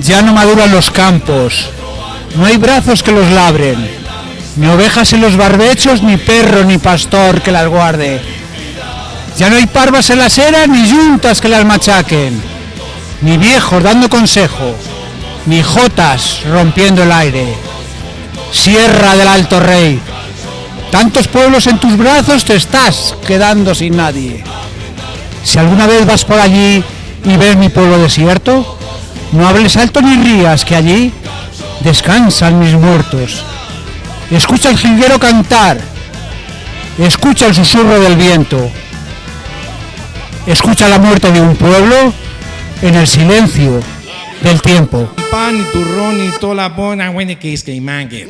Ya no maduran los campos, no hay brazos que los labren, ni ovejas en los barbechos, ni perro ni pastor que las guarde. Ya no hay parvas en las eras, ni yuntas que las machaquen, ni viejos dando consejo, ni jotas rompiendo el aire. Sierra del Alto Rey, tantos pueblos en tus brazos te estás quedando sin nadie. Si alguna vez vas por allí y ves mi pueblo desierto, no hables alto ni rías, que allí descansan mis muertos. Escucha el jilguero cantar, escucha el susurro del viento, escucha la muerte de un pueblo en el silencio del tiempo. pan y turrón y toda la buena que es que.